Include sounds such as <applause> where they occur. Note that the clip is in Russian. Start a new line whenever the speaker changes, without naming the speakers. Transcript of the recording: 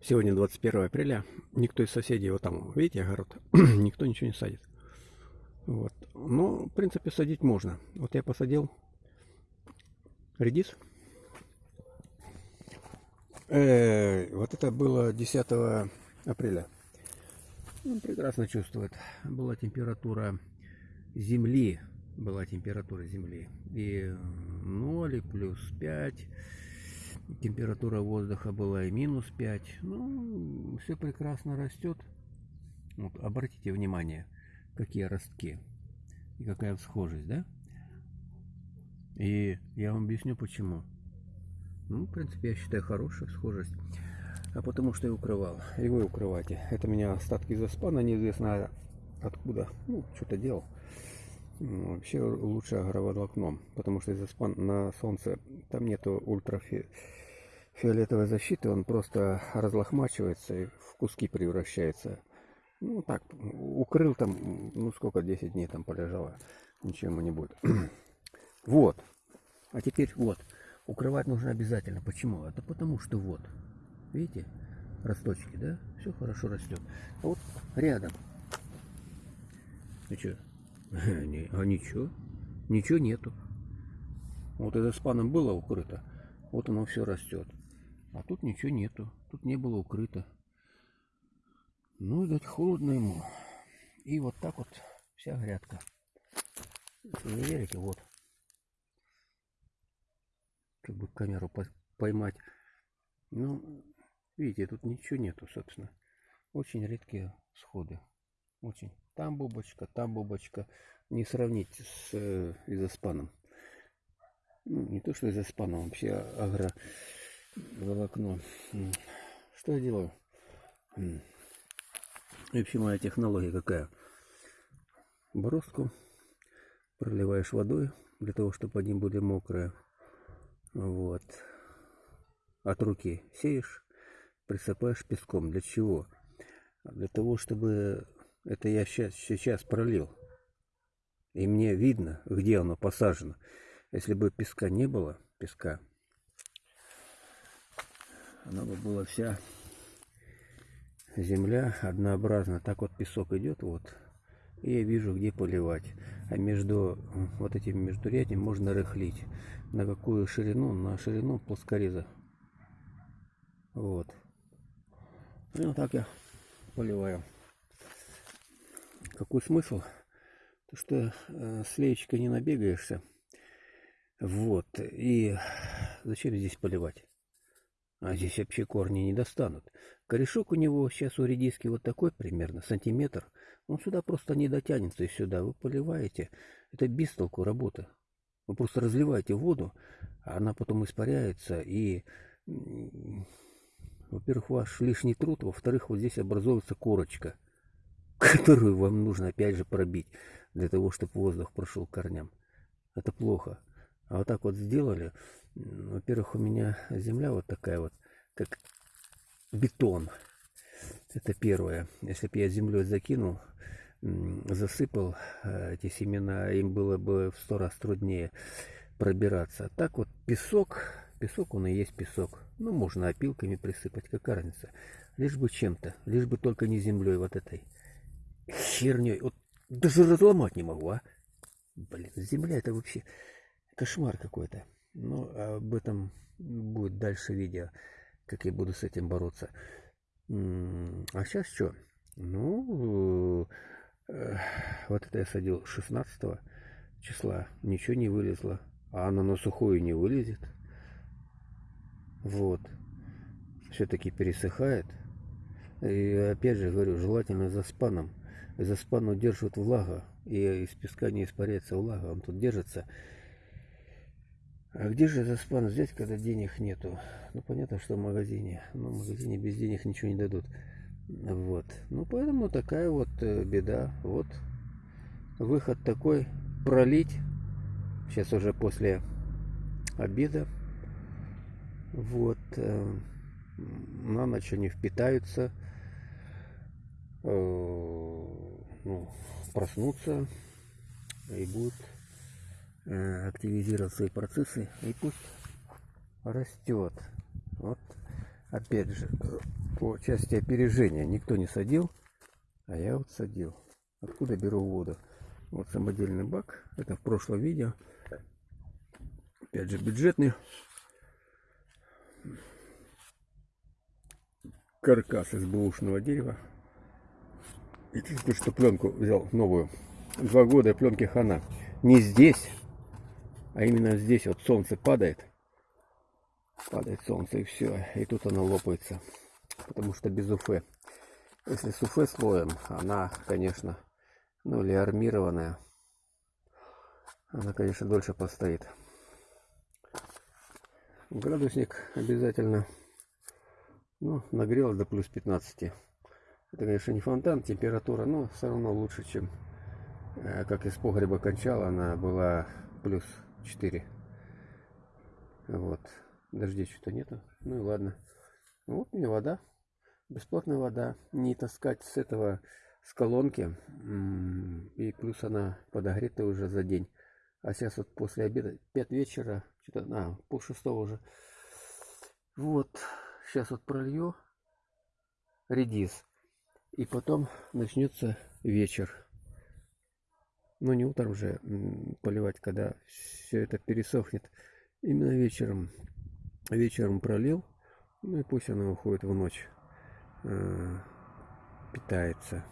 Сегодня 21 апреля. Никто из соседей, вот там, видите, огород, <clears throat> никто ничего не садит. Вот. Но, в принципе, садить можно. Вот я посадил редис. Э, вот это было 10 апреля. Он прекрасно чувствует. Была температура земли. Была температура земли. И 0, и плюс 5 температура воздуха была и минус 5. Ну, все прекрасно растет. Вот, обратите внимание, какие ростки и какая схожесть, да? И я вам объясню почему. Ну, в принципе, я считаю хорошая схожесть. А потому что я укрывал. И вы укрывайте. Это у меня остатки заспана, неизвестно откуда. Ну, что-то делал. Вообще лучше агроволокном, потому что из-за спан на солнце там нету ультрафиолетовой защиты, он просто разлохмачивается и в куски превращается. Ну так, укрыл там, ну сколько, 10 дней там полежало, ничего ему не будет. <clears throat> вот, а теперь вот, укрывать нужно обязательно. Почему? Это потому что вот, видите, росточки, да, все хорошо растет. А вот рядом, ну что, А ничего. Ничего нету. Вот это с паном было укрыто. Вот оно все растет. А тут ничего нету. Тут не было укрыто. Ну, видать, холодно ему. И вот так вот вся грядка. Не верите, вот. Как бы камеру поймать. Ну, видите, тут ничего нету, собственно. Очень редкие сходы. Очень. Там бубочка, там бубочка. Не сравнить с э, изоспаном. Ну, не то, что изоспаном, вообще агро волокно. Что я делаю? И вообще моя технология какая? Бороздку проливаешь водой, для того, чтобы они были мокрые. Вот. От руки сеешь, присыпаешь песком. Для чего? Для того, чтобы это я сейчас, сейчас пролил. И мне видно, где оно посажено. Если бы песка не было, песка, она бы была вся земля однообразна. Так вот песок идет, вот. И я вижу, где поливать. А между вот этим междурядием можно рыхлить. На какую ширину? На ширину плоскореза. Вот. Вот так я поливаю. Какой смысл? То, что э, с леечкой не набегаешься. Вот. И зачем здесь поливать? А здесь вообще корни не достанут. Корешок у него сейчас у редиски вот такой примерно, сантиметр. Он сюда просто не дотянется и сюда. Вы поливаете. Это без толку работа. Вы просто разливаете воду, а она потом испаряется. И, во-первых, ваш лишний труд. Во-вторых, вот здесь образуется корочка которую вам нужно опять же пробить, для того, чтобы воздух прошел к корням. Это плохо. А вот так вот сделали. Во-первых, у меня земля вот такая вот, как бетон. Это первое. Если бы я землей закинул, засыпал э, эти семена, им было бы в сто раз труднее пробираться. Так вот песок, песок он и есть песок. Ну, можно опилками присыпать, какая разница. Лишь бы чем-то, лишь бы только не землей вот этой херней. Вот даже разломать не могу, а. Блин, земля это вообще кошмар какой-то. Ну, об этом будет дальше видео, как я буду с этим бороться. А сейчас что? Ну, э, вот это я садил 16 числа. Ничего не вылезло. А оно на сухую не вылезет. Вот. Все-таки пересыхает. И опять же говорю, желательно за спаном за спану держит влага, и из песка не испаряется влага, он тут держится. А где же за спан взять, когда денег нету? Ну, понятно, что в магазине. Но в магазине без денег ничего не дадут. Вот. Ну, поэтому такая вот э, беда. Вот. Выход такой. Пролить. Сейчас уже после обеда. Вот. Э, на ночь они впитаются. Ну, проснуться и будут э, активизировать свои процессы и пусть растет. Вот опять же, по части опережения никто не садил, а я вот садил. Откуда беру воду? Вот самодельный бак. Это в прошлом видео. Опять же бюджетный. Каркас из бэушного дерева. Единственное, что пленку взял новую. Два года пленки хана. Не здесь, а именно здесь вот солнце падает. Падает солнце и все. И тут оно лопается. Потому что без уфы. Если с уфы слоем, она, конечно, ну или армированная, она, конечно, дольше постоит. Градусник обязательно ну, нагрелось до плюс 15. Это, конечно, не фонтан, температура, но все равно лучше, чем э, как из погреба кончала, она была плюс 4. Вот. Дождей что-то нету. Ну и ладно. Вот мне вода. Бесплатная вода. Не таскать с этого, с колонки. И плюс она подогретая уже за день. А сейчас вот после обеда, 5 вечера, что-то, а, пол шестого уже. Вот. Сейчас вот пролью редис. И потом начнется вечер. Ну, не утром уже поливать, когда все это пересохнет. Именно вечером. Вечером пролил. Ну и пусть она уходит в ночь. Э, питается.